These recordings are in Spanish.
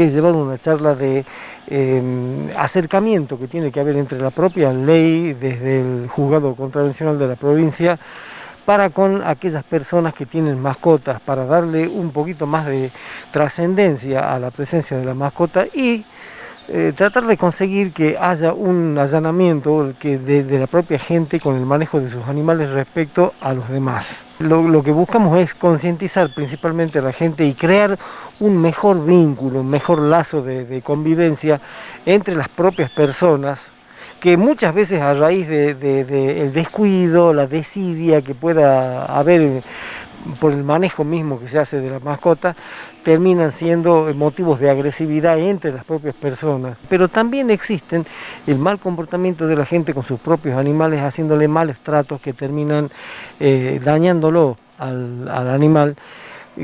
que es llevar una charla de em, acercamiento que tiene que haber entre la propia ley desde el juzgado contravencional de la provincia para con aquellas personas que tienen mascotas, para darle un poquito más de trascendencia a la presencia de la mascota y eh, tratar de conseguir que haya un allanamiento que de, la propia gente con el manejo de sus animales respecto a los demás. Lo, que buscamos es concientizar principalmente a la gente y crear un mejor vínculo, un mejor lazo de, convivencia entre las propias personas que muchas veces a raíz del de, descuido, la desidia que pueda haber por el manejo mismo que se hace de la mascota, terminan siendo motivos de agresividad entre las propias personas. Pero también existen el mal comportamiento de la gente con sus propios animales, haciéndole malos tratos que terminan eh, dañándolo al animal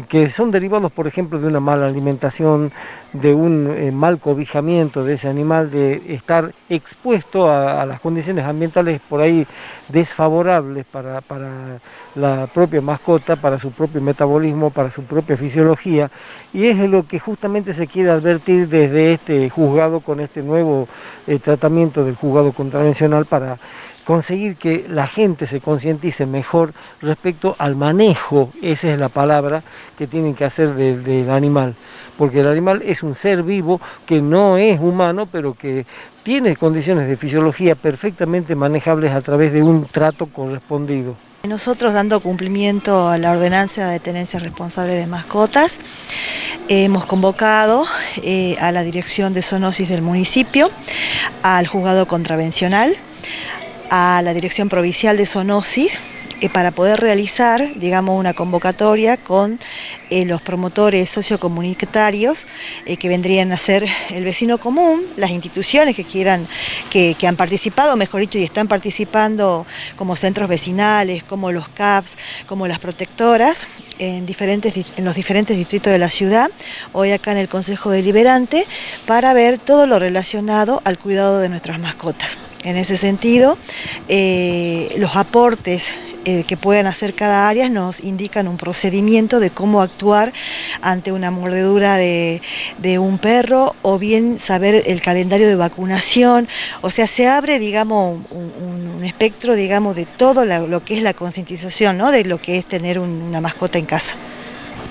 que son derivados, por ejemplo, de una mala alimentación, de un eh, mal cobijamiento de ese animal, de estar expuesto a, las condiciones ambientales por ahí desfavorables para, la propia mascota, para su propio metabolismo, para su propia fisiología, y es lo que justamente se quiere advertir desde este juzgado con este nuevo eh, tratamiento del juzgado contravencional para conseguir que la gente se concientice mejor respecto al manejo, esa es la palabra que tienen que hacer del animal, porque el animal es un ser vivo que no es humano, pero que tiene condiciones de fisiología perfectamente manejables a través de un trato correspondido. Nosotros dando cumplimiento a la ordenanza de tenencia responsable de mascotas, hemos convocado eh, a la dirección de zoonosis del municipio, al juzgado contravencional, a la Dirección Provincial de Zoonosis para poder realizar, digamos, una convocatoria con eh, los promotores sociocomunitarios eh, que vendrían a ser el vecino común, las instituciones que quieran, que, han participado, mejor dicho, y están participando como centros vecinales, como los CAPS, como las protectoras, en, diferentes, en los diferentes distritos de la ciudad, hoy acá en el Consejo Deliberante, para ver todo lo relacionado al cuidado de nuestras mascotas. En ese sentido, los aportes eh, que puedan hacer cada área nos indican un procedimiento de cómo actuar ante una mordedura de, un perro o bien saber el calendario de vacunación, o sea, se abre, digamos, un, espectro, digamos, de todo lo que es la concientización, ¿no? de lo que es tener una mascota en casa.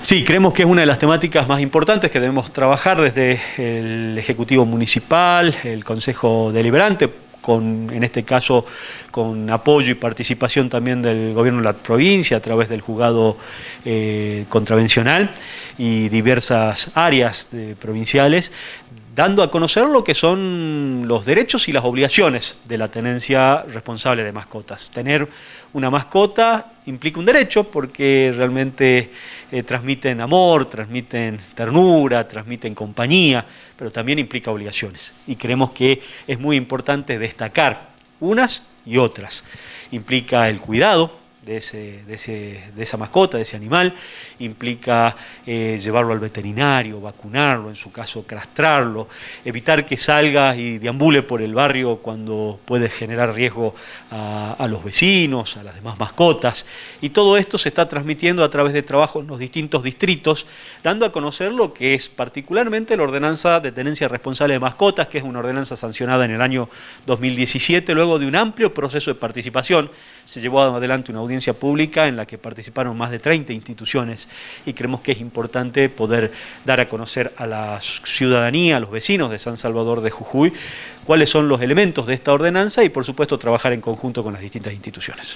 Sí, creemos que es una de las temáticas más importantes que debemos trabajar desde el Ejecutivo Municipal, el Consejo Deliberante, en este caso con apoyo y participación también del gobierno de la provincia a través del juzgado eh, contravencional y diversas áreas provinciales, dando a conocer lo que son los derechos y las obligaciones de la tenencia responsable de mascotas. Tener una mascota implica un derecho porque realmente eh, transmiten amor, transmiten ternura, transmiten compañía, pero también implica obligaciones. Y creemos que es muy importante destacar unas y otras. Implica el cuidado, de, ese, de, esa mascota, de ese animal, implica eh, llevarlo al veterinario, vacunarlo, en su caso castrarlo, evitar que salga y deambule por el barrio cuando puede generar riesgo a, a, los vecinos, a las demás mascotas. Y todo esto se está transmitiendo a través de trabajos en los distintos distritos, dando a conocer lo que es particularmente la ordenanza de tenencia responsable de mascotas, que es una ordenanza sancionada en el año 2017, luego de un amplio proceso de participación. Se llevó adelante una pública en la que participaron más de 30 instituciones y creemos que es importante poder dar a conocer a la ciudadanía, a los vecinos de San Salvador de Jujuy, cuáles son los elementos de esta ordenanza y por supuesto trabajar en conjunto con las distintas instituciones.